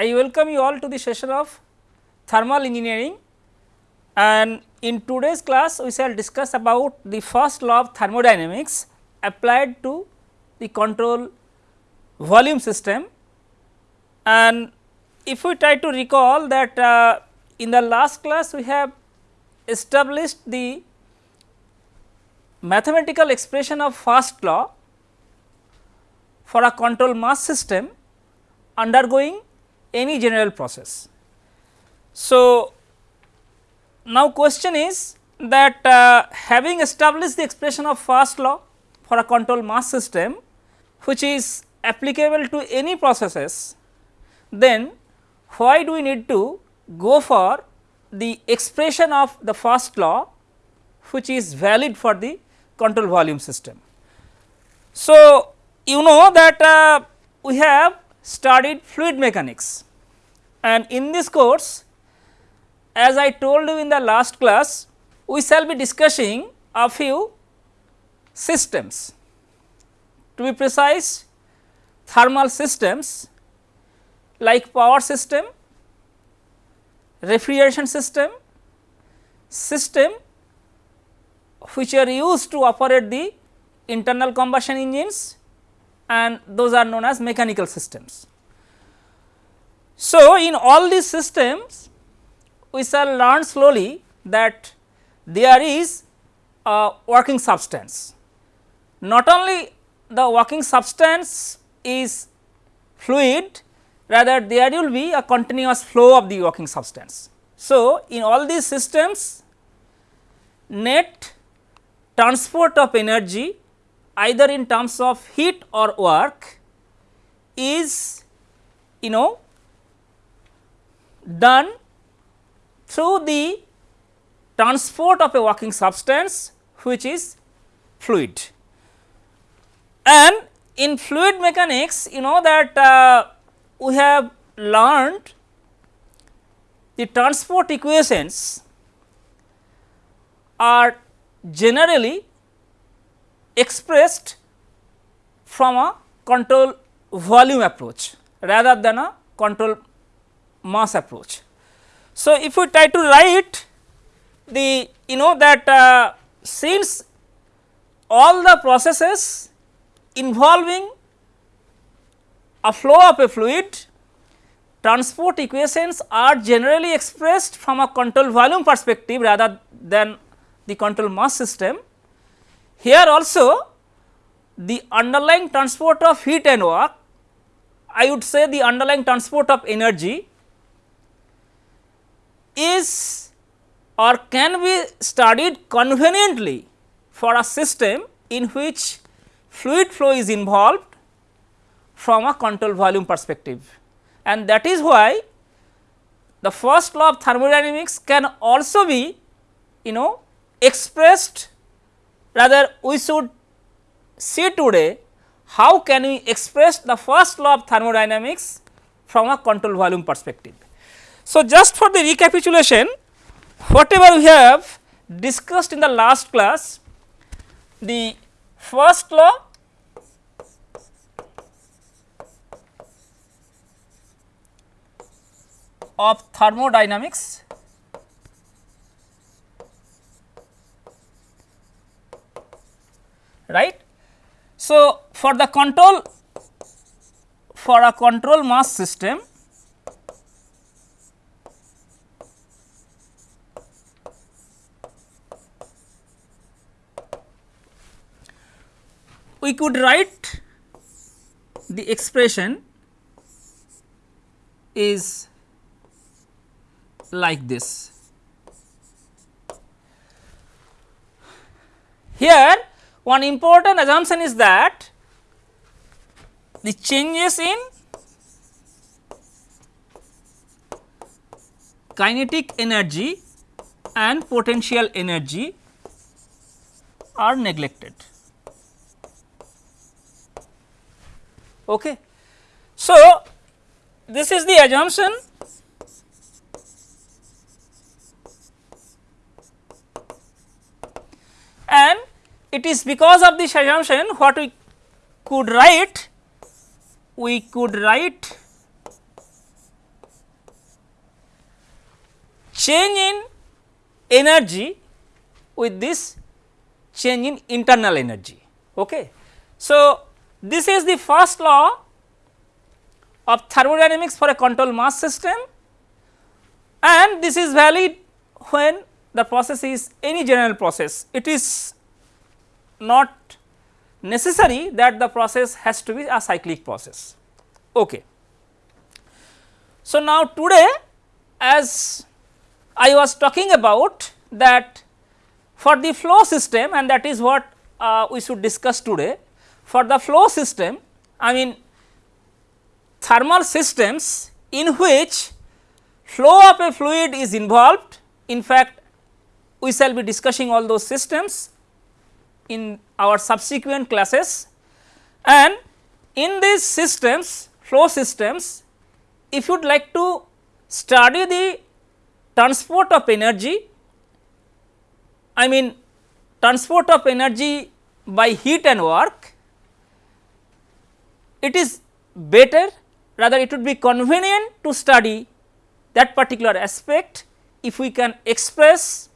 I welcome you all to the session of thermal engineering. And in today's class we shall discuss about the first law of thermodynamics applied to the control volume system. And if we try to recall that uh, in the last class we have established the mathematical expression of first law for a control mass system undergoing any general process. So, now question is that uh, having established the expression of first law for a control mass system which is applicable to any processes, then why do we need to go for the expression of the first law which is valid for the control volume system. So, you know that uh, we have studied fluid mechanics and in this course as I told you in the last class we shall be discussing a few systems. To be precise thermal systems like power system, refrigeration system, system which are used to operate the internal combustion engines and those are known as mechanical systems. So, in all these systems we shall learn slowly that there is a working substance. Not only the working substance is fluid, rather there will be a continuous flow of the working substance. So, in all these systems net transport of energy either in terms of heat or work is you know done through the transport of a working substance which is fluid. And in fluid mechanics you know that uh, we have learned the transport equations are generally expressed from a control volume approach rather than a control mass approach. So, if we try to write the you know that uh, since all the processes involving a flow of a fluid transport equations are generally expressed from a control volume perspective rather than the control mass system. Here also the underlying transport of heat and work, I would say the underlying transport of energy is or can be studied conveniently for a system in which fluid flow is involved from a control volume perspective. And that is why the first law of thermodynamics can also be you know expressed rather we should see today how can we express the first law of thermodynamics from a control volume perspective. So, just for the recapitulation whatever we have discussed in the last class the first law of thermodynamics right. So, for the control for a control mass system we could write the expression is like this. Here one important assumption is that the changes in kinetic energy and potential energy are neglected. Okay. So, this is the assumption and it is because of this assumption what we could write we could write change in energy with this change in internal energy. Okay. So, this is the first law of thermodynamics for a control mass system and this is valid when the process is any general process. It is not necessary that the process has to be a cyclic process. Okay. So, now today as I was talking about that for the flow system and that is what uh, we should discuss today. For the flow system I mean thermal systems in which flow of a fluid is involved. In fact, we shall be discussing all those systems in our subsequent classes. And in these systems flow systems if you would like to study the transport of energy I mean transport of energy by heat and work, it is better rather it would be convenient to study that particular aspect if we can express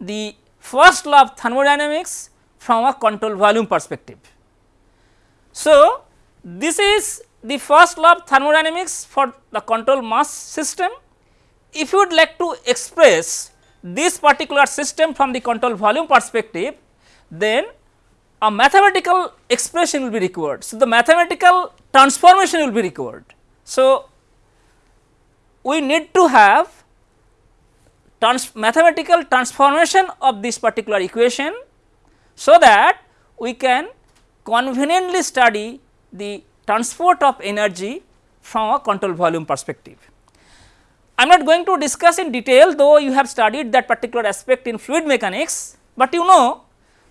the first law of thermodynamics from a control volume perspective. So, this is the first law of thermodynamics for the control mass system. If you would like to express this particular system from the control volume perspective, then a mathematical expression will be required. So, the mathematical transformation will be required. So, we need to have trans mathematical transformation of this particular equation, so that we can conveniently study the transport of energy from a control volume perspective. I am not going to discuss in detail though you have studied that particular aspect in fluid mechanics, but you know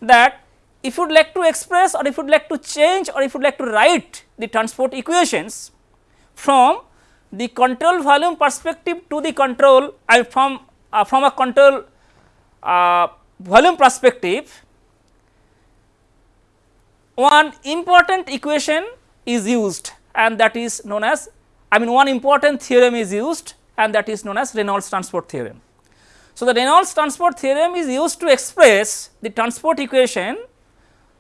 that if you would like to express or if you would like to change or if you would like to write the transport equations from the control volume perspective to the control and from uh, from a control uh, volume perspective one important equation is used and that is known as I mean one important theorem is used and that is known as Reynolds transport theorem. So, the Reynolds transport theorem is used to express the transport equation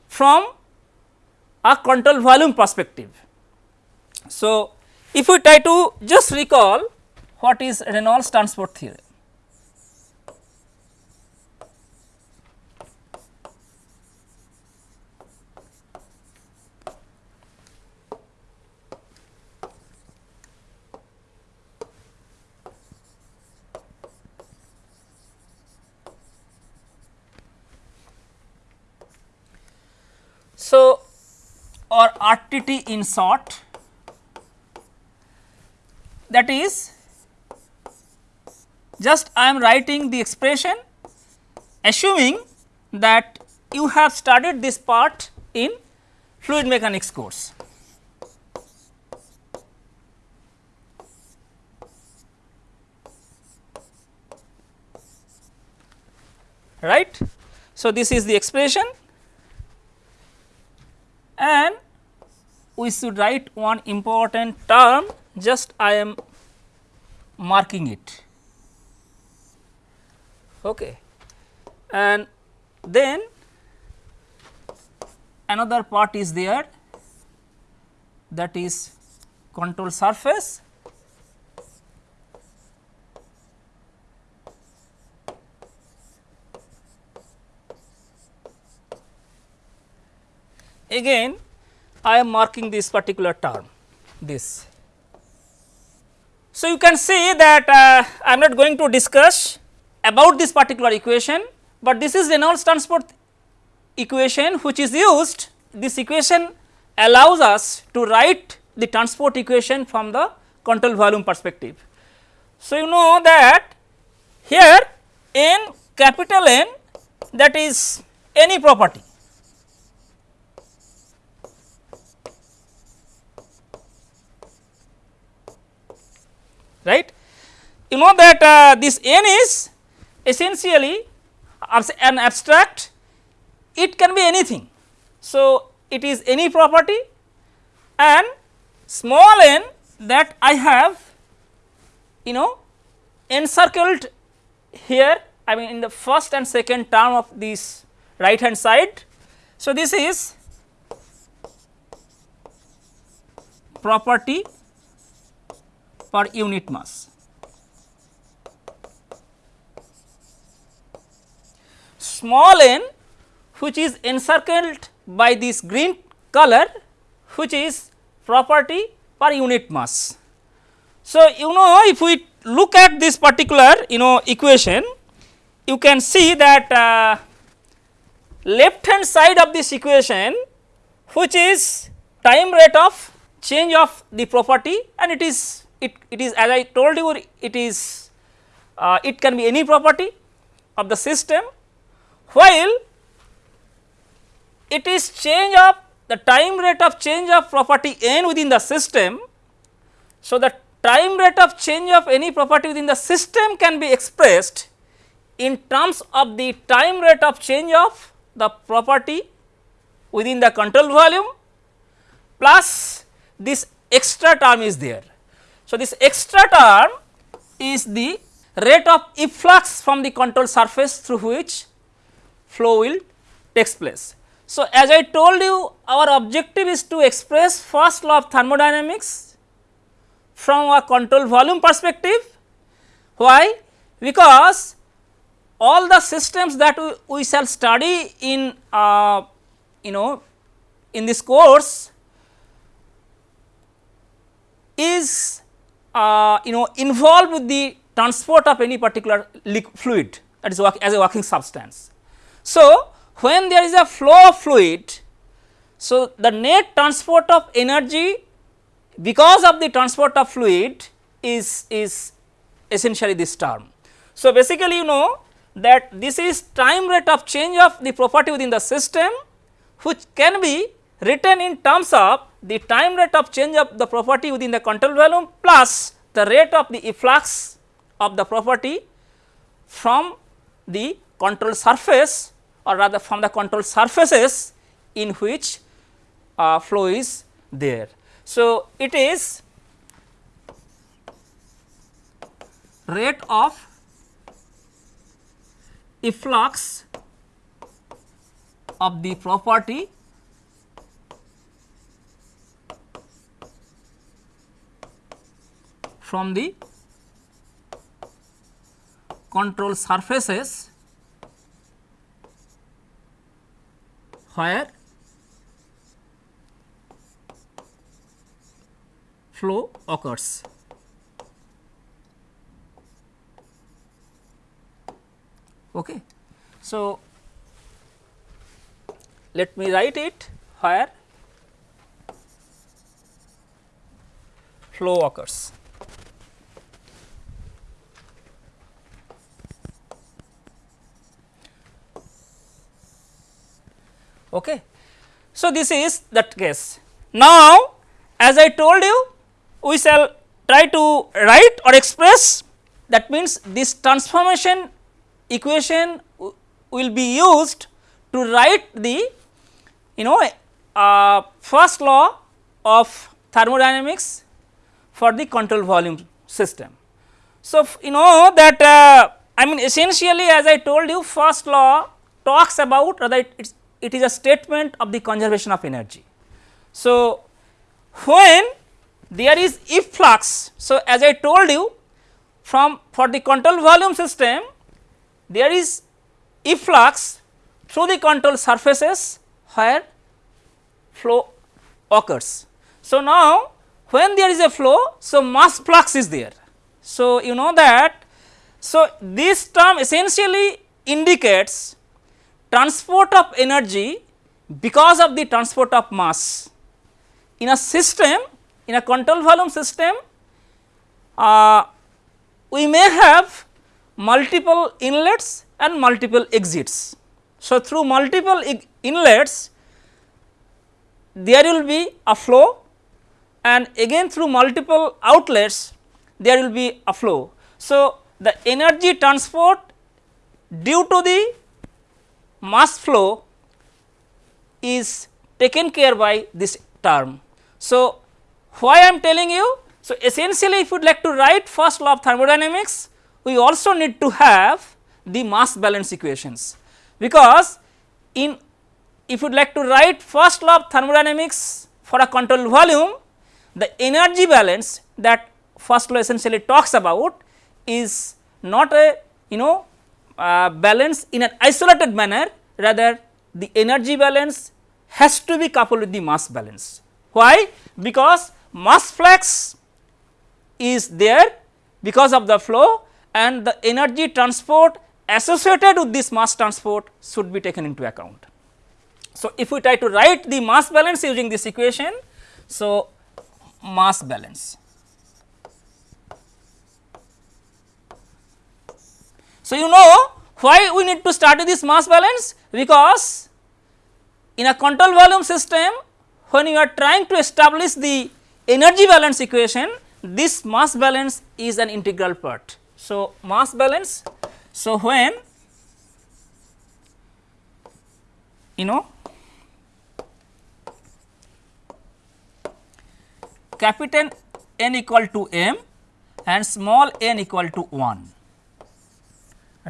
from a control volume perspective. So, if we try to just recall what is Reynolds transport theorem. So, or RTT in short that is just I am writing the expression assuming that you have studied this part in fluid mechanics course. right. So, this is the expression and we should write one important term just I am marking it. Okay. And then another part is there that is control surface. Again I am marking this particular term this. So, you can see that uh, I am not going to discuss about this particular equation, but this is Reynolds transport equation which is used this equation allows us to write the transport equation from the control volume perspective. So, you know that here n capital N that is any property right. You know that uh, this n is essentially an abstract it can be anything. So, it is any property and small n that I have you know encircled here I mean in the first and second term of this right hand side. So, this is property per unit mass. Small n which is encircled by this green color which is property per unit mass. So, you know if we look at this particular you know equation you can see that uh, left hand side of this equation which is time rate of change of the property and it is it, it is as I told you it is uh, it can be any property of the system while it is change of the time rate of change of property n within the system. So, the time rate of change of any property within the system can be expressed in terms of the time rate of change of the property within the control volume plus this extra term is there. So, this extra term is the rate of efflux from the control surface through which flow will takes place. So, as I told you our objective is to express first law of thermodynamics from a control volume perspective. Why? Because all the systems that we, we shall study in uh, you know in this course is uh, you know involved with the transport of any particular fluid that is as a working substance. So, when there is a flow of fluid, so the net transport of energy because of the transport of fluid is is essentially this term. So, basically you know that this is time rate of change of the property within the system which can be written in terms of the time rate of change of the property within the control volume plus the rate of the efflux of the property from the control surface or rather from the control surfaces in which uh, flow is there. So, it is rate of efflux of the property from the control surfaces where flow occurs. Okay. So, let me write it where flow occurs. Okay. So, this is that case. Now, as I told you we shall try to write or express that means this transformation equation will be used to write the you know uh, first law of thermodynamics for the control volume system. So, you know that uh, I mean essentially as I told you first law talks about rather it, is a statement of the conservation of energy. So, when there is efflux, so as I told you from for the control volume system there is efflux through the control surfaces where flow occurs. So, now when there is a flow, so mass flux is there. So, you know that, so this term essentially indicates transport of energy because of the transport of mass. In a system, in a control volume system, uh, we may have multiple inlets and multiple exits. So, through multiple inlets there will be a flow and again through multiple outlets there will be a flow. So, the energy transport due to the mass flow is taken care by this term. So, why I am telling you? So, essentially if you would like to write first law of thermodynamics we also need to have the mass balance equations, because in if you would like to write first law of thermodynamics for a control volume, the energy balance that first law essentially talks about is not a you know uh, balance in an isolated manner rather the energy balance has to be coupled with the mass balance. Why? Because mass flux is there because of the flow and the energy transport associated with this mass transport should be taken into account. So, if we try to write the mass balance using this equation, so mass balance. So, you know why we need to with this mass balance because in a control volume system when you are trying to establish the energy balance equation this mass balance is an integral part. So, mass balance. So, when you know capital N equal to m and small n equal to 1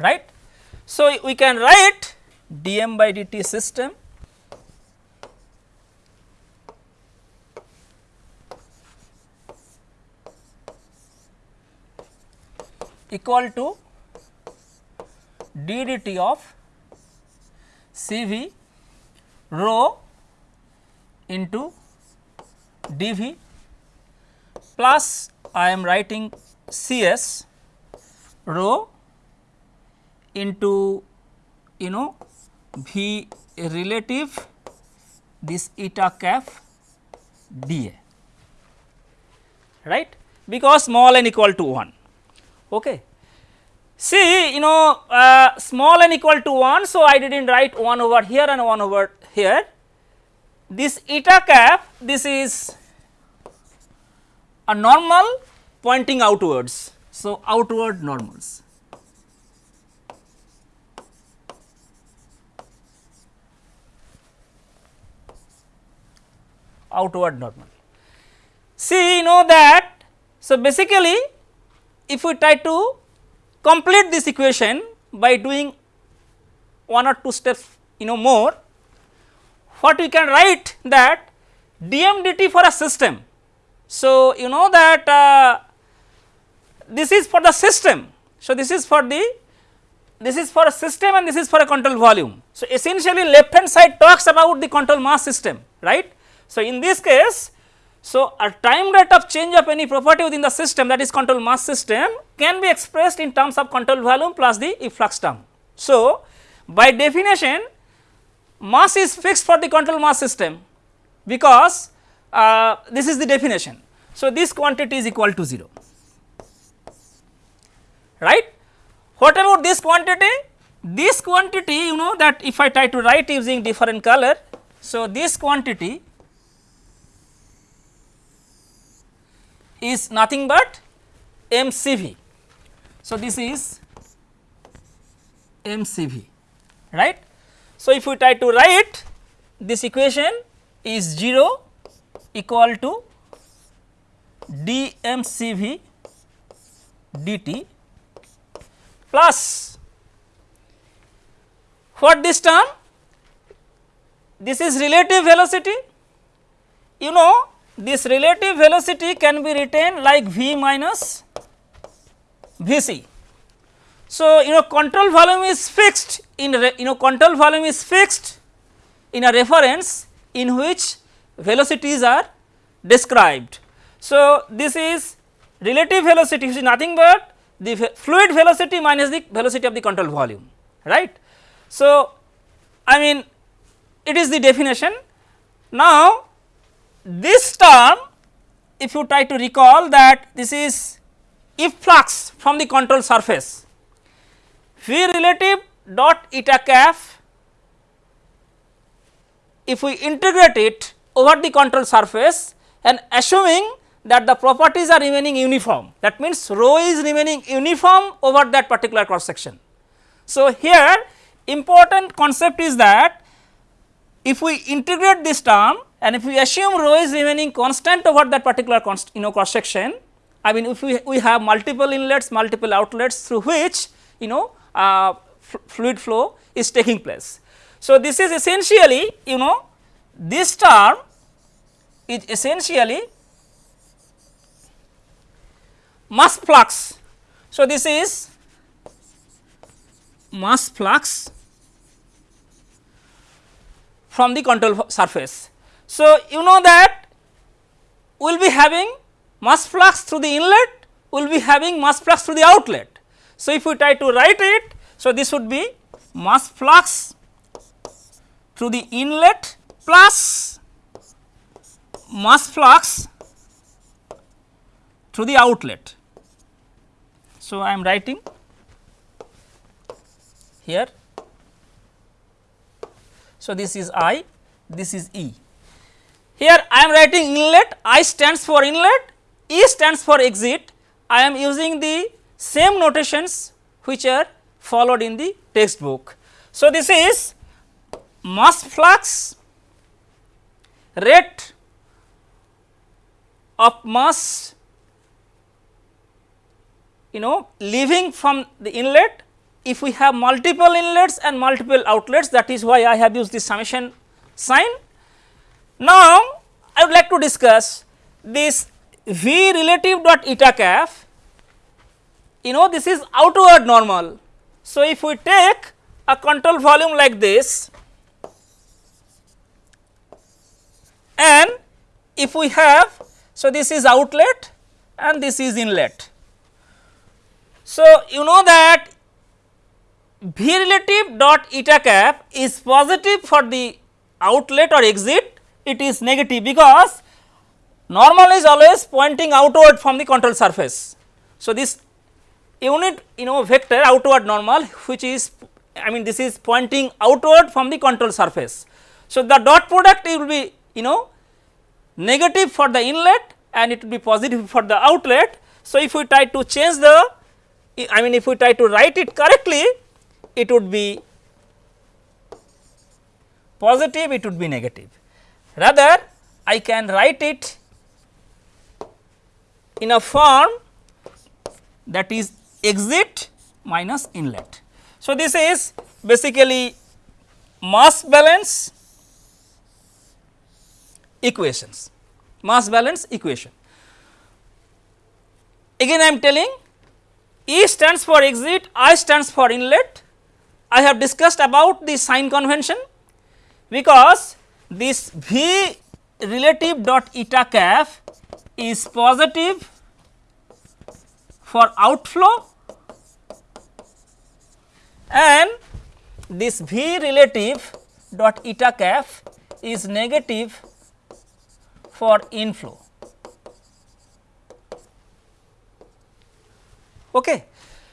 right. So, we can write dm by dt system equal to d dt of C v rho into d v plus I am writing C s rho into you know v relative this eta cap dA right because small n equal to 1 Okay. See you know uh, small n equal to 1. So, I did not write 1 over here and 1 over here. This eta cap this is a normal pointing outwards. So, outward normals. Outward normal. See you know that so basically if we try to complete this equation by doing one or two steps you know more, what we can write that dm dt for a system. So, you know that uh, this is for the system. So, this is for the this is for a system and this is for a control volume. So, essentially left hand side talks about the control mass system right. So, in this case so, a time rate of change of any property within the system that is control mass system can be expressed in terms of control volume plus the efflux term. So, by definition mass is fixed for the control mass system because uh, this is the definition. So, this quantity is equal to 0 right. What about this quantity? This quantity you know that if I try to write using different color. So, this quantity is nothing but MCV. So, this is MCV right. So, if we try to write this equation is 0 equal to dmcv dt plus what this term? This is relative velocity you know this relative velocity can be written like v minus v c. So, you know control volume is fixed in you know control volume is fixed in a reference in which velocities are described. So, this is relative velocity which is nothing but the fluid velocity minus the velocity of the control volume right. So, I mean it is the definition. Now, this term if you try to recall that this is efflux from the control surface V relative dot eta cap if we integrate it over the control surface and assuming that the properties are remaining uniform that means rho is remaining uniform over that particular cross section. So, here important concept is that if we integrate this term and if we assume rho is remaining constant over that particular const, you know cross section I mean if we, we have multiple inlets, multiple outlets through which you know uh, fluid flow is taking place. So, this is essentially you know this term is essentially mass flux. So, this is mass flux from the control surface. So, you know that we will be having mass flux through the inlet, we will be having mass flux through the outlet. So, if we try to write it, so this would be mass flux through the inlet plus mass flux through the outlet. So, I am writing here. So, this is I, this is E. Here I am writing inlet, I stands for inlet, E stands for exit. I am using the same notations which are followed in the textbook. So, this is mass flux rate of mass you know leaving from the inlet if we have multiple inlets and multiple outlets that is why I have used this summation sign. Now, I would like to discuss this V relative dot eta cap you know this is outward normal. So, if we take a control volume like this and if we have so this is outlet and this is inlet. So, you know that V relative dot eta cap is positive for the outlet or exit it is negative because normal is always pointing outward from the control surface. So, this unit you know vector outward normal which is I mean this is pointing outward from the control surface. So, the dot product will be you know negative for the inlet and it will be positive for the outlet. So, if we try to change the I mean if we try to write it correctly it would be positive it would be negative. Rather I can write it in a form that is exit minus inlet. So, this is basically mass balance equations, mass balance equation. Again I am telling E stands for exit, I stands for inlet. I have discussed about the sign convention because this V relative dot eta cap is positive for outflow and this V relative dot eta cap is negative for inflow. Okay.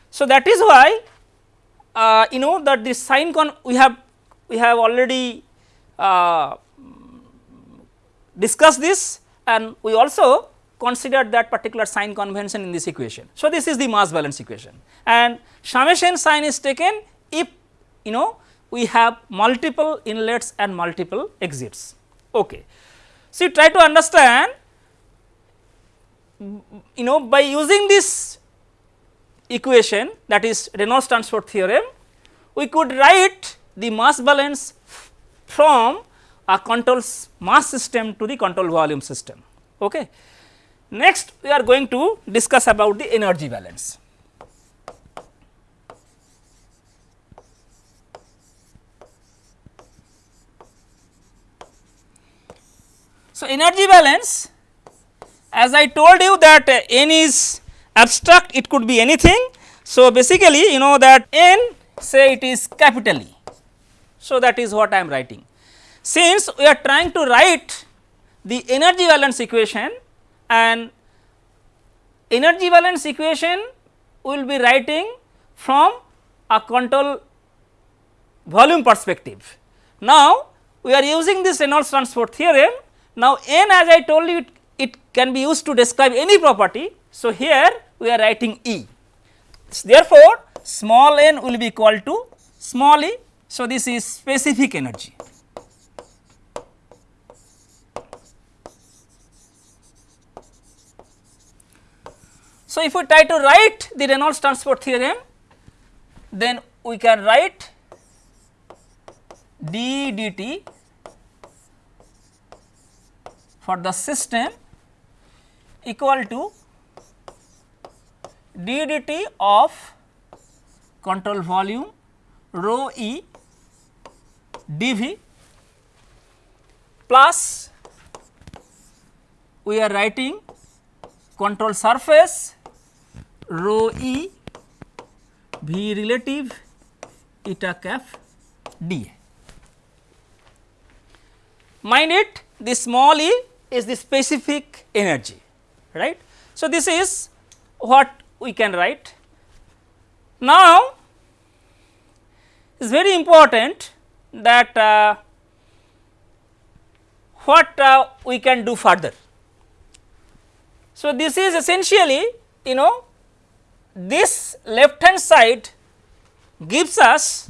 So, that is why uh, you know that this sign con we have we have already uh, discussed this and we also considered that particular sign convention in this equation. So, this is the mass balance equation and summation sign is taken if you know we have multiple inlets and multiple exits. Okay. So, try to understand you know by using this equation that is Reynolds transport theorem, we could write the mass balance from a control mass system to the control volume system. Okay. Next we are going to discuss about the energy balance. So, energy balance as I told you that uh, n is abstract it could be anything. So, basically you know that n say it is capital E. So, that is what I am writing. Since we are trying to write the energy balance equation and energy balance equation we will be writing from a control volume perspective. Now, we are using this Reynolds transport theorem now, n as I told you it, it can be used to describe any property. So, here we are writing E. Therefore, small n will be equal to small e. So, this is specific energy. So, if we try to write the Reynolds transport theorem, then we can write d dt for the system equal to d dt of control volume rho e dv plus we are writing control surface rho e v relative eta cap dA. Mind it the small e is the specific energy right. So, this is what we can write. Now, it is very important that uh, what uh, we can do further. So, this is essentially you know this left hand side gives us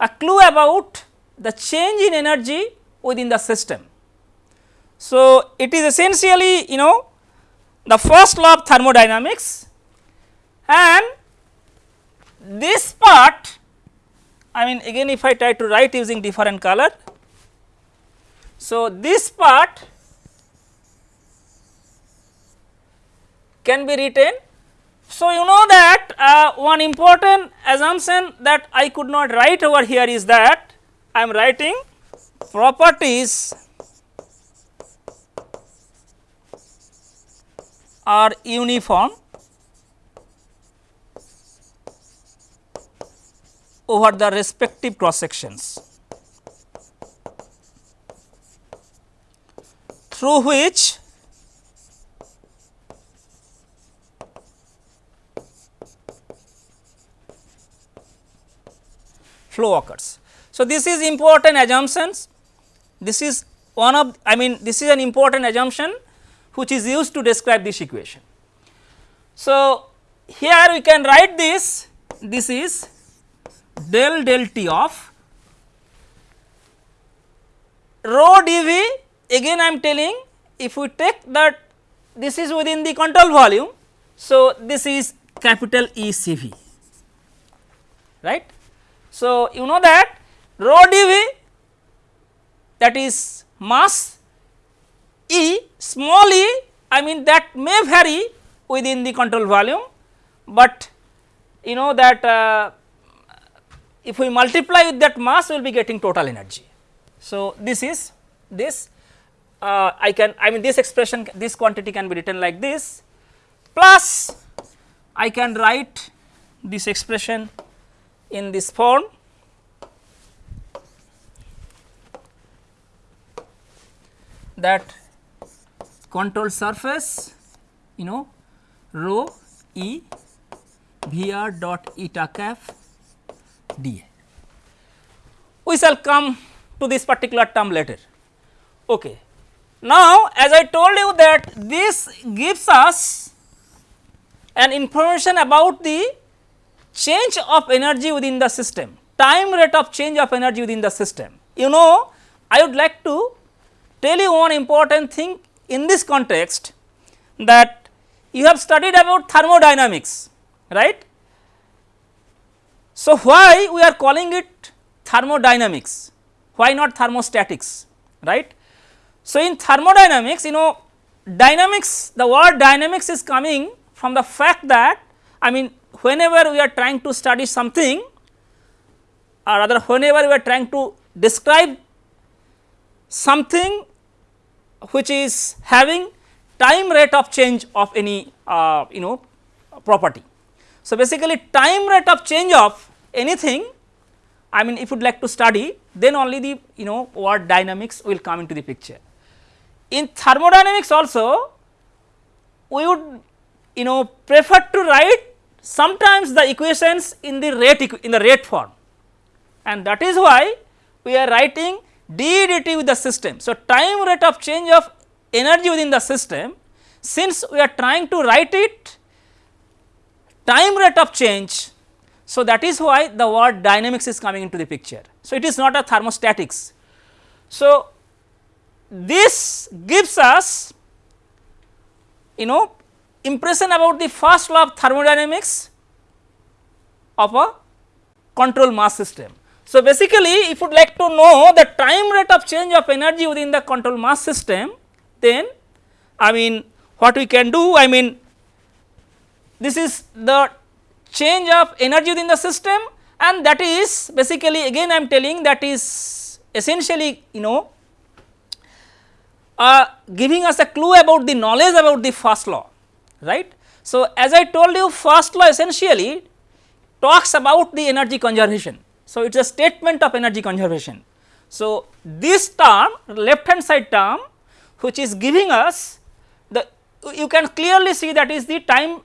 a clue about the change in energy within the system. So, it is essentially you know the first law of thermodynamics and this part I mean again if I try to write using different color. So, this part can be written. So, you know that uh, one important assumption that I could not write over here is that I am writing properties are uniform over the respective cross sections through which flow occurs. So, this is important assumptions this is one of I mean this is an important assumption which is used to describe this equation. So, here we can write this this is del del T of rho dV again I am telling if we take that this is within the control volume. So, this is capital E C V right. So, you know that rho dV that is mass E small e I mean that may vary within the control volume, but you know that uh, if we multiply with that mass we will be getting total energy. So, this is this uh, I can I mean this expression this quantity can be written like this plus I can write this expression in this form that control surface you know rho e Vr dot eta cap dA. We shall come to this particular term later. Okay. Now, as I told you that this gives us an information about the change of energy within the system, time rate of change of energy within the system. You know, I would like to tell you one important thing in this context that you have studied about thermodynamics right. So, why we are calling it thermodynamics why not thermostatics right. So, in thermodynamics you know dynamics the word dynamics is coming from the fact that I mean whenever we are trying to study something or rather whenever we are trying to describe something which is having time rate of change of any uh, you know property. So, basically time rate of change of anything I mean if you would like to study then only the you know word dynamics will come into the picture. In thermodynamics also we would you know prefer to write sometimes the equations in the rate in the rate form and that is why we are writing d dt with the system. So, time rate of change of energy within the system since we are trying to write it time rate of change. So, that is why the word dynamics is coming into the picture. So, it is not a thermostatics. So, this gives us you know impression about the first law of thermodynamics of a control mass system. So, basically if you would like to know the time rate of change of energy within the control mass system, then I mean what we can do I mean this is the change of energy within the system and that is basically again I am telling that is essentially you know uh, giving us a clue about the knowledge about the first law right. So, as I told you first law essentially talks about the energy conservation. So, it is a statement of energy conservation. So, this term left hand side term which is giving us the you can clearly see that is the time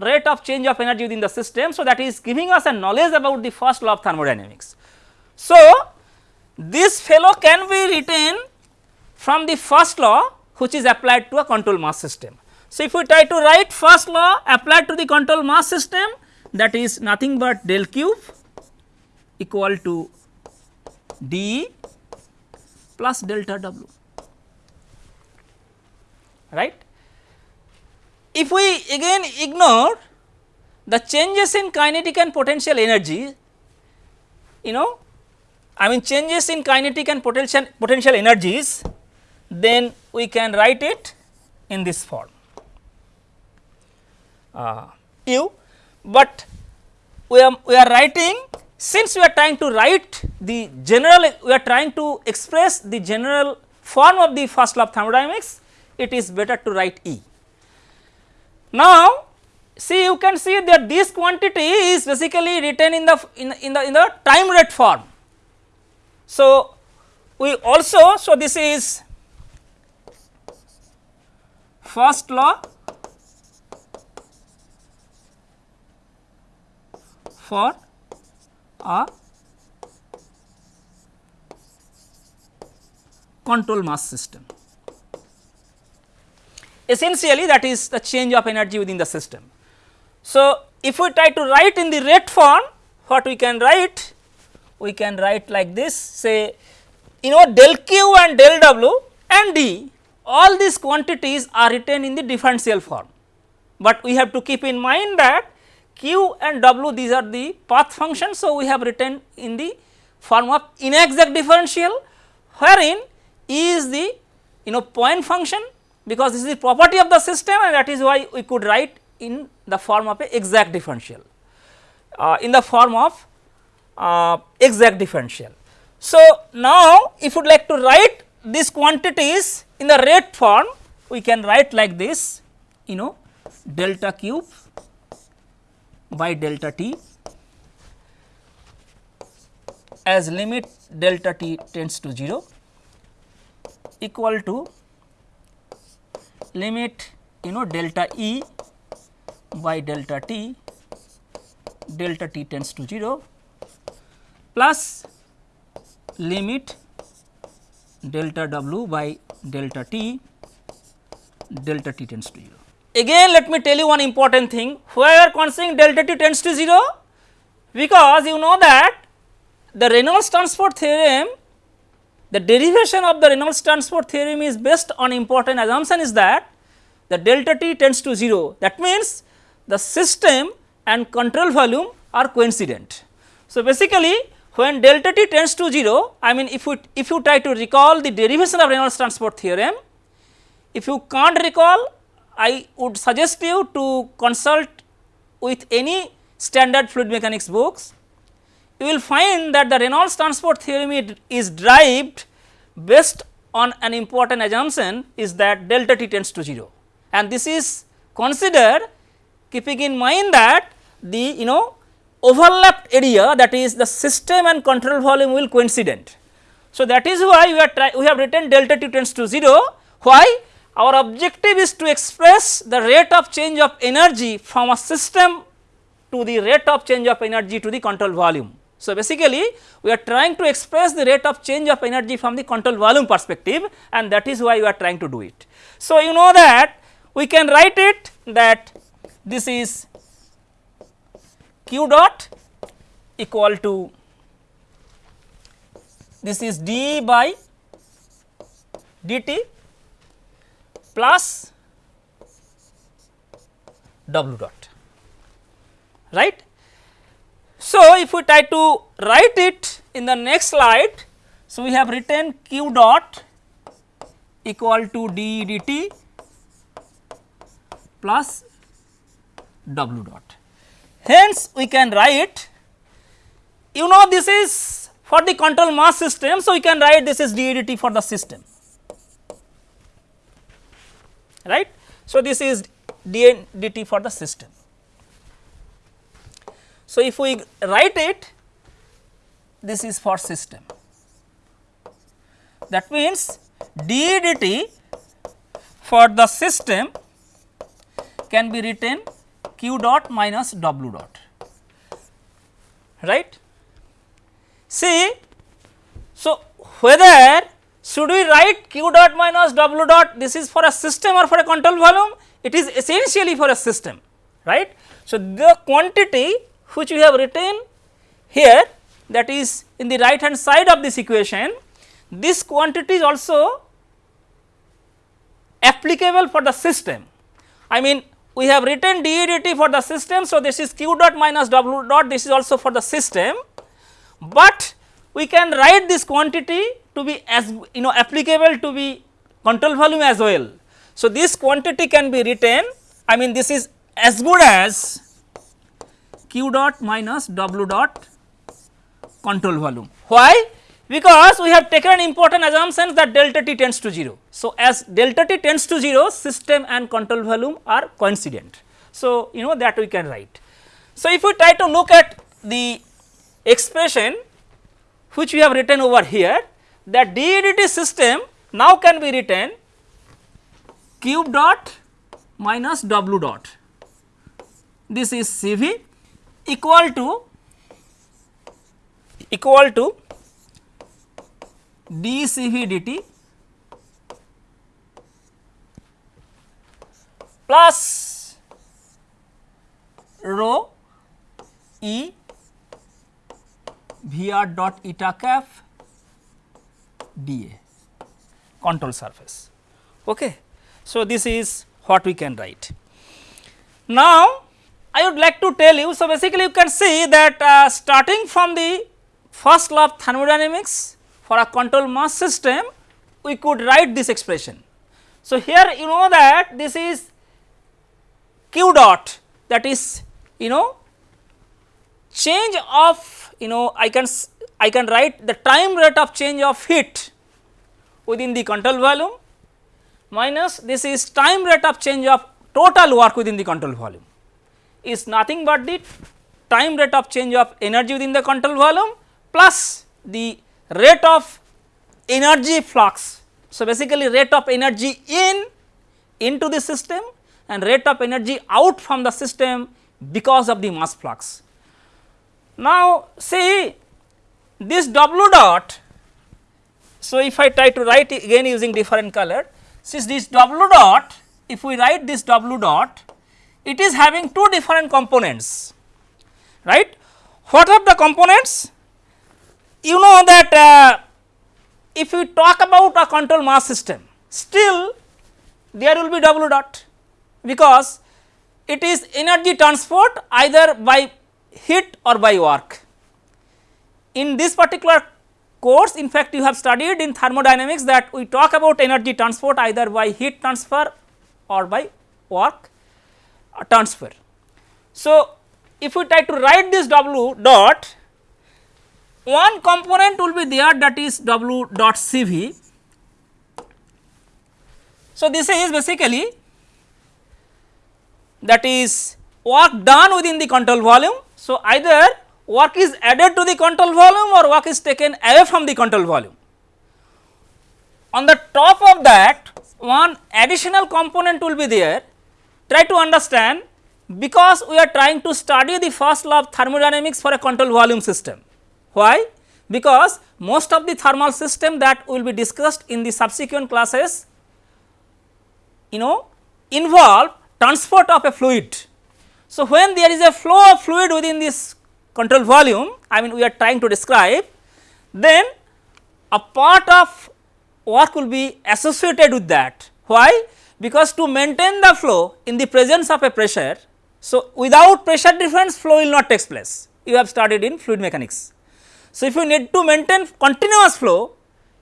rate of change of energy within the system. So, that is giving us a knowledge about the first law of thermodynamics. So, this fellow can be written from the first law which is applied to a control mass system. So, if we try to write first law applied to the control mass system that is nothing but del q equal to d plus delta w right. If we again ignore the changes in kinetic and potential energy, you know I mean changes in kinetic and potential potential energies, then we can write it in this form uh, u, but we are we are writing since we are trying to write the general we are trying to express the general form of the first law of thermodynamics, it is better to write E. Now, see you can see that this quantity is basically written in the in, in the in the time rate form. So, we also so this is first law for a control mass system essentially that is the change of energy within the system. So, if we try to write in the rate form what we can write we can write like this say you know del q and del w and d all these quantities are written in the differential form, but we have to keep in mind that q and w these are the path functions. So, we have written in the form of inexact differential wherein E is the you know point function because this is the property of the system and that is why we could write in the form of a exact differential uh, in the form of uh, exact differential. So, now if you would like to write these quantities in the rate form we can write like this you know delta q by delta t as limit delta t tends to 0 equal to limit you know delta E by delta t delta t tends to 0 plus limit delta w by delta t delta t tends to 0. Again let me tell you one important thing where considering delta t tends to 0 because you know that the Reynolds transport theorem the derivation of the Reynolds transport theorem is based on important assumption is that the delta t tends to 0 that means the system and control volume are coincident. So, basically when delta t tends to 0 I mean if you if you try to recall the derivation of Reynolds transport theorem if you can't recall I would suggest you to consult with any standard fluid mechanics books you will find that the Reynolds transport theorem is derived based on an important assumption is that delta t tends to 0 and this is considered keeping in mind that the you know overlapped area that is the system and control volume will coincident. So, that is why we are try we have written delta t tends to 0 why our objective is to express the rate of change of energy from a system to the rate of change of energy to the control volume. So, basically we are trying to express the rate of change of energy from the control volume perspective and that is why we are trying to do it. So, you know that we can write it that this is q dot equal to this is d by dt plus W dot right. So, if we try to write it in the next slide, so we have written q dot equal to d dt plus W dot. Hence, we can write you know this is for the control mass system. So, we can write this is ddt for the system right. So, this is ddt for the system. So, if we write it this is for system that means ddt for the system can be written q dot minus w dot right. See, so whether should we write q dot minus w dot this is for a system or for a control volume it is essentially for a system right. So, the quantity which we have written here that is in the right hand side of this equation this quantity is also applicable for the system. I mean we have written d dt for the system. So, this is q dot minus w dot this is also for the system, but we can write this quantity to be as you know applicable to be control volume as well. So, this quantity can be written I mean this is as good as q dot minus w dot control volume. Why? because we have taken an important assumption that delta t tends to 0. So, as delta t tends to 0 system and control volume are coincident. So, you know that we can write. So, if we try to look at the expression which we have written over here that ddt system now can be written q dot minus w dot this is CV equal to equal to dCV dt plus rho E Vr dot eta cap dA control surface. Okay. So, this is what we can write. Now, I would like to tell you, so basically you can see that uh, starting from the first law of thermodynamics for a control mass system we could write this expression. So, here you know that this is q dot that is you know change of you know I can I can write the time rate of change of heat within the control volume minus this is time rate of change of total work within the control volume is nothing but the time rate of change of energy within the control volume plus the rate of energy flux. So, basically rate of energy in into the system and rate of energy out from the system because of the mass flux. Now, see this W dot. So, if I try to write again using different color, since this W dot, if we write this W dot, it is having two different components, right. What are the components? you know that uh, if we talk about a control mass system still there will be W dot because it is energy transport either by heat or by work. In this particular course in fact you have studied in thermodynamics that we talk about energy transport either by heat transfer or by work Uh, transfer. So, if we try to write this W dot one component will be there that is W dot CV. So, this is basically that is work done within the control volume. So, either work is added to the control volume or work is taken away from the control volume. On the top of that one additional component will be there try to understand because we are trying to study the first law of thermodynamics for a control volume system. Why? Because most of the thermal system that will be discussed in the subsequent classes you know involve transport of a fluid. So, when there is a flow of fluid within this control volume I mean we are trying to describe then a part of work will be associated with that. Why? Because to maintain the flow in the presence of a pressure So, without pressure difference flow will not take place you have studied in fluid mechanics. So, if you need to maintain continuous flow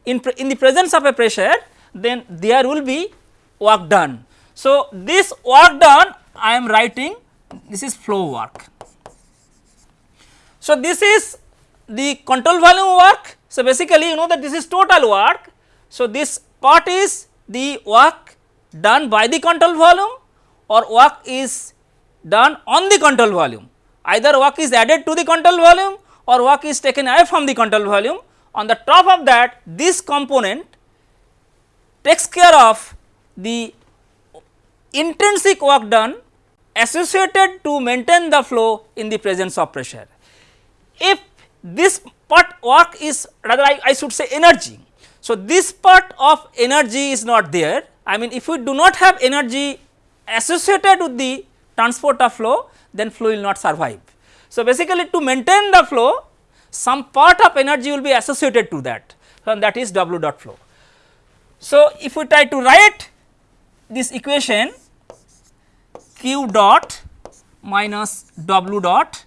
in, in the presence of a pressure then there will be work done. So, this work done I am writing this is flow work. So, this is the control volume work. So, basically you know that this is total work. So, this part is the work done by the control volume or work is done on the control volume. Either work is added to the control volume or work is taken away from the control volume. On the top of that this component takes care of the intrinsic work done associated to maintain the flow in the presence of pressure. If this part work is rather I, I should say energy. So, this part of energy is not there I mean if we do not have energy associated with the transport of flow then flow will not survive. So, basically to maintain the flow some part of energy will be associated to that and that is W dot flow. So, if we try to write this equation q dot minus W dot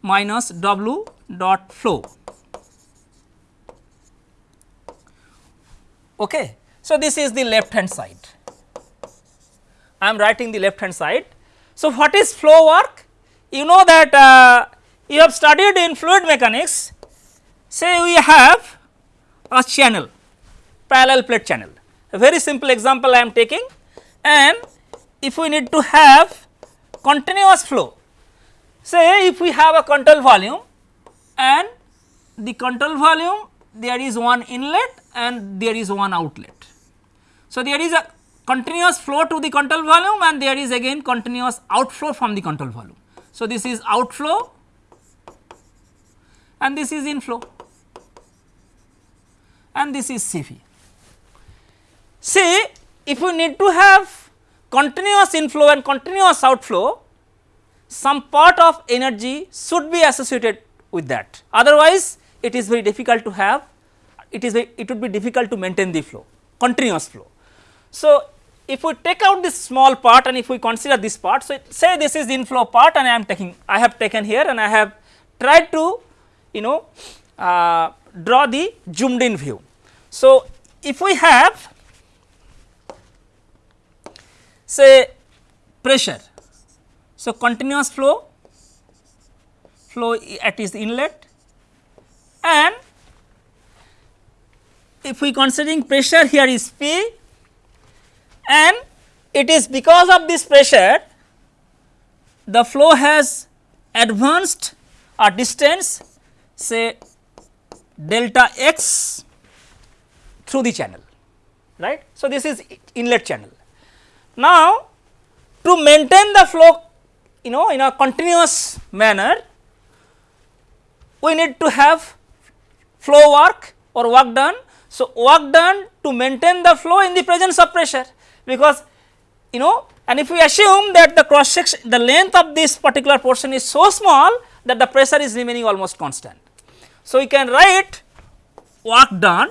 minus W dot flow. Okay. So, this is the left hand side. I am writing the left hand side. So, what is flow work? You know that uh, you have studied in fluid mechanics, say we have a channel, parallel plate channel. A very simple example I am taking and if we need to have continuous flow, say if we have a control volume and the control volume there is one inlet and there is one outlet. So, there is a continuous flow to the control volume and there is again continuous outflow from the control volume. So, this is outflow and this is inflow and this is Cv. See if we need to have continuous inflow and continuous outflow some part of energy should be associated with that otherwise it is very difficult to have it is it would be difficult to maintain the flow continuous flow. So, if we take out this small part and if we consider this part, so say this is the inflow part and I am taking, I have taken here and I have tried to you know uh, draw the zoomed in view. So, if we have say pressure, so continuous flow, flow at its inlet and if we considering pressure here is P and it is because of this pressure the flow has advanced a distance say delta x through the channel right. So, this is inlet channel. Now, to maintain the flow you know in a continuous manner we need to have flow work or work done. So, work done to maintain the flow in the presence of pressure because you know and if we assume that the cross section the length of this particular portion is so small that the pressure is remaining almost constant. So, we can write work done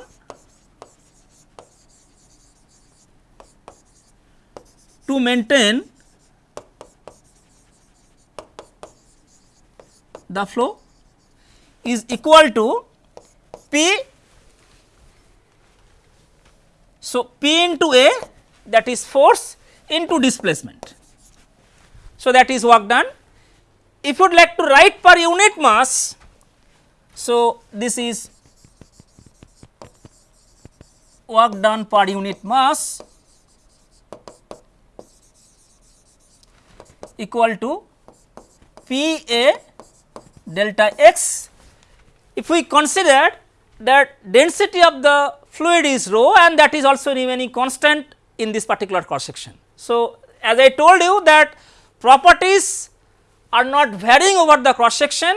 to maintain the flow is equal to P. So, P into A that is force into displacement. So, that is work done. If you would like to write per unit mass, so this is work done per unit mass equal to P A delta x. If we consider that density of the fluid is rho and that is also remaining constant in this particular cross section. So, as I told you that properties are not varying over the cross section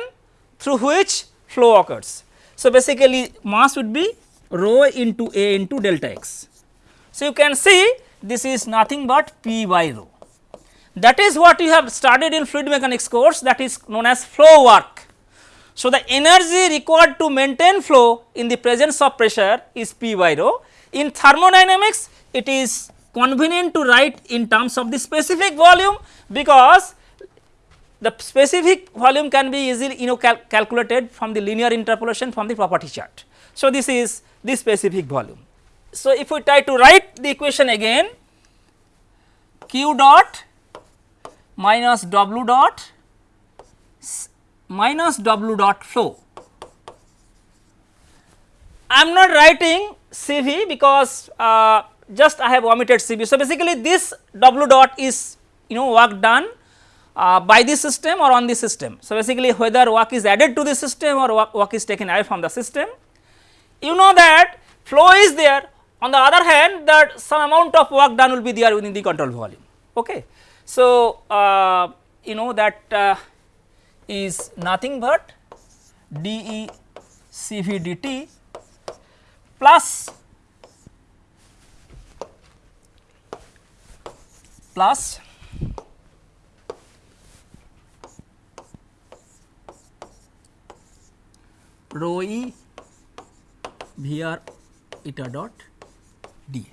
through which flow occurs. So, basically mass would be rho into A into delta x. So, you can see this is nothing but P by rho. That is what you have studied in fluid mechanics course that is known as flow work. So, the energy required to maintain flow in the presence of pressure is P by rho. In thermodynamics it is convenient to write in terms of the specific volume because the specific volume can be easily you know cal calculated from the linear interpolation from the property chart. So, this is the specific volume. So, if we try to write the equation again q dot minus w dot minus w dot flow. I am not writing CV because uh, just I have omitted CV. So, basically this w dot is you know work done uh, by the system or on the system. So, basically whether work is added to the system or work, work is taken away from the system. You know that flow is there on the other hand that some amount of work done will be there within the control volume. Okay. So, uh, you know that uh, is nothing but dE Cv dt plus. Plus. Rho e Vr eta dot dA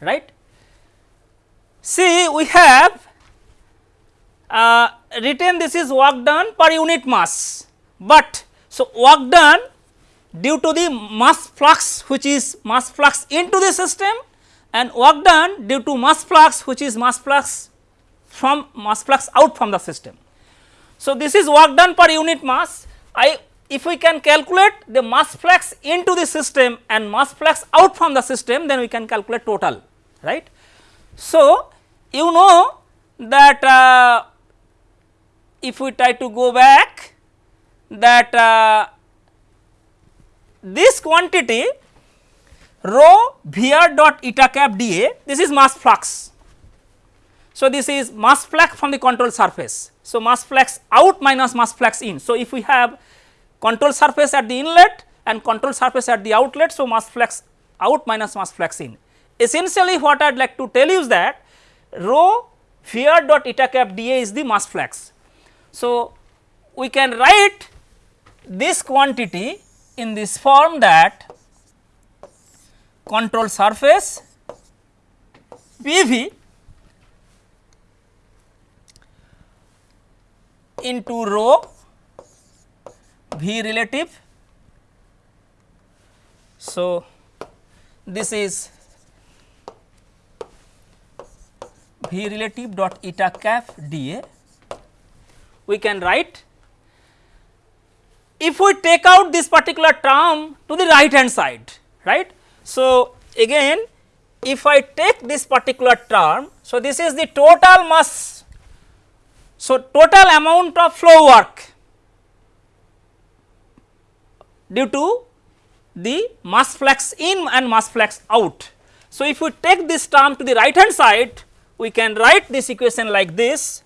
right. See we have uh, written this is work done per unit mass, but so work done due to the mass flux which is mass flux into the system and work done due to mass flux which is mass flux from mass flux out from the system. So, this is work done per unit mass I if we can calculate the mass flux into the system and mass flux out from the system then we can calculate total right. So, you know that uh, if we try to go back that uh, this quantity rho Vr dot eta cap dA this is mass flux. So, this is mass flux from the control surface. So, mass flux out minus mass flux in. So, if we have control surface at the inlet and control surface at the outlet. So, mass flux out minus mass flux in. Essentially what I would like to tell you is that rho Vr dot eta cap dA is the mass flux. So, we can write this quantity in this form that control surface PV into rho V relative. So, this is V relative dot eta cap dA. We can write if we take out this particular term to the right hand side right. So, again if I take this particular term, so this is the total mass. So, total amount of flow work due to the mass flux in and mass flux out. So, if we take this term to the right hand side, we can write this equation like this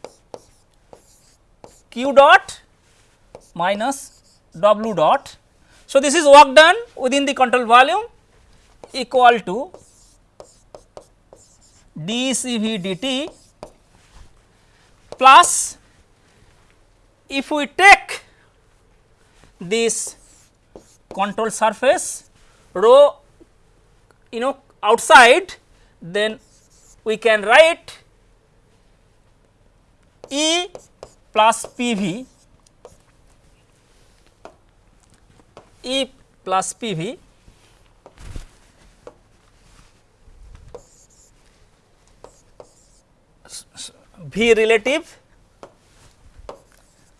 q dot minus w dot. So, this is work done within the control volume equal to dCV dt plus if we take this control surface rho you know outside then we can write E plus PV E plus PV V. Relative.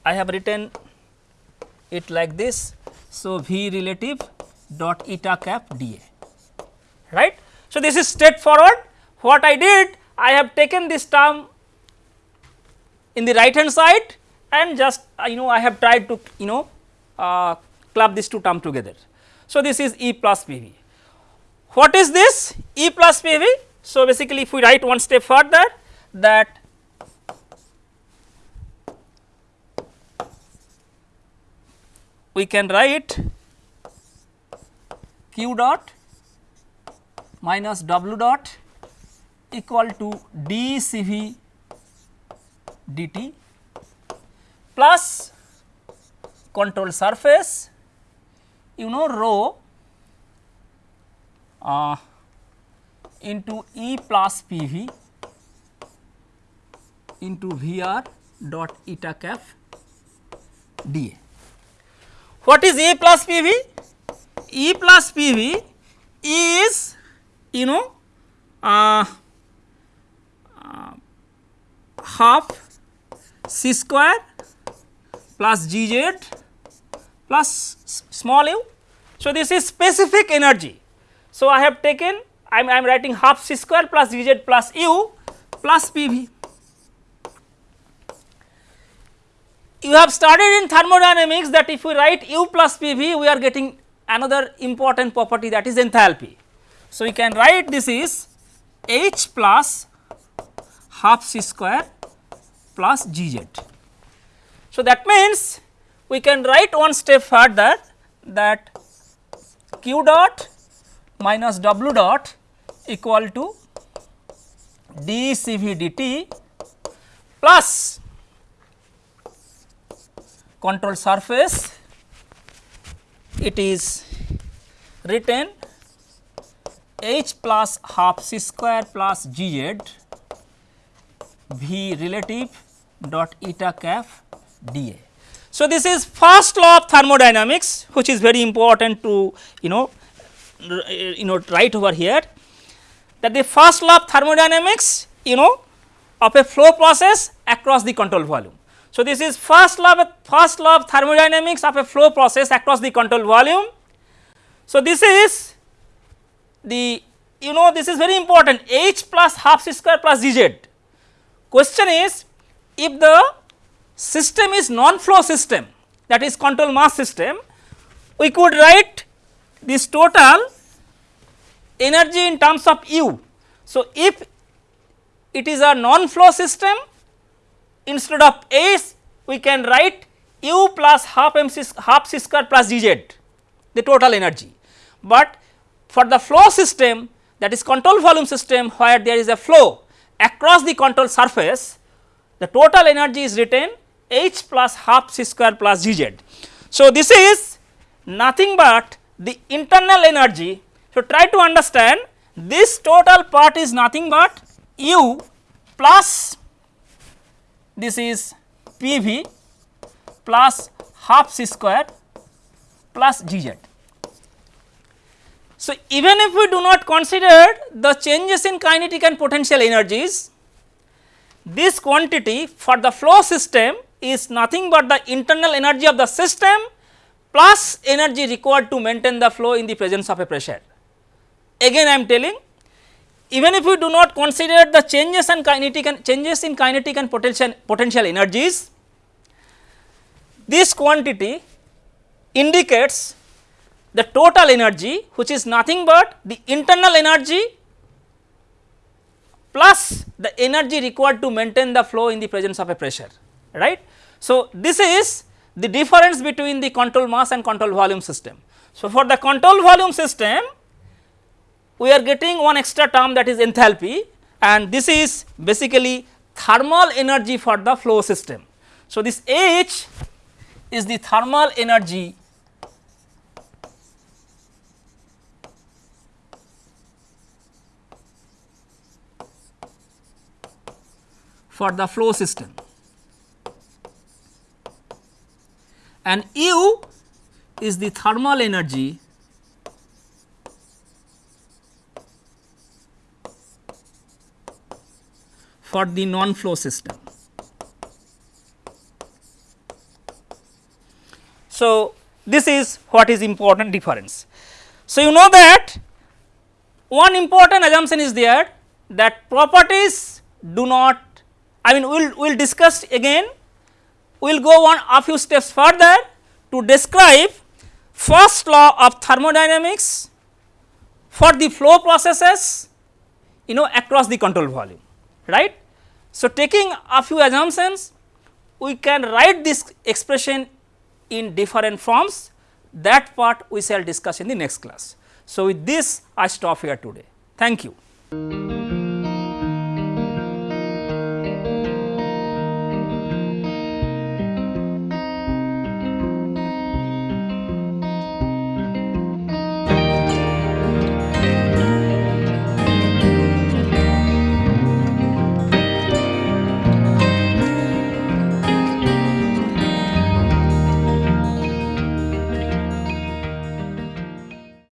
I have written it like this. So, V relative dot eta cap dA right. So, this is straightforward. What I did I have taken this term in the right hand side and just uh, you know I have tried to you know uh, club these two term together. So, this is E plus PV. What is this E plus PV? So, basically if we write one step further that we can write q dot minus w dot equal to dCV dt plus control surface you know rho uh, into E plus PV into VR dot eta cap dA. What is A plus PV? E plus PV is you know uh, uh, half c square plus gz plus small u. So, this is specific energy. So, I have taken I am, I am writing half c square plus gz plus u plus pv. You have studied in thermodynamics that if we write u plus pv we are getting another important property that is enthalpy. So, we can write this is H plus half c square plus gz. So, that means we can write one step further that q dot minus w dot equal to d C V dt plus control surface it is written h plus half c square plus g z v relative dot eta cap dA. So, this is first law of thermodynamics which is very important to you know you know write over here that the first law of thermodynamics you know of a flow process across the control volume. So, this is first law of first law of thermodynamics of a flow process across the control volume. So, this is the you know this is very important h plus half c square plus dz. Question is if the system is non-flow system that is control mass system we could write this total energy in terms of u. So, if it is a non-flow system instead of S we can write u plus half m c half c square plus dz the total energy. But for the flow system that is control volume system where there is a flow across the control surface the total energy is written h plus half c square plus dz. So, this is nothing but the internal energy. So, try to understand this total part is nothing but u plus this is P v plus half c square plus g z. So, even if we do not consider the changes in kinetic and potential energies, this quantity for the flow system is nothing but the internal energy of the system plus energy required to maintain the flow in the presence of a pressure. Again I am telling even if we do not consider the changes and kinetic and changes in kinetic and potential potential energies this quantity indicates the total energy which is nothing but the internal energy plus the energy required to maintain the flow in the presence of a pressure right. So, this is the difference between the control mass and control volume system. So, for the control volume system we are getting one extra term that is enthalpy and this is basically thermal energy for the flow system. So, this H is the thermal energy for the flow system and U is the thermal energy for the non-flow system. So, this is what is important difference. So, you know that one important assumption is there that properties do not I mean we will we will discuss again we will go on a few steps further to describe first law of thermodynamics for the flow processes you know across the control volume right. So, taking a few assumptions we can write this expression in different forms that part we shall discuss in the next class. So, with this I stop here today. Thank you.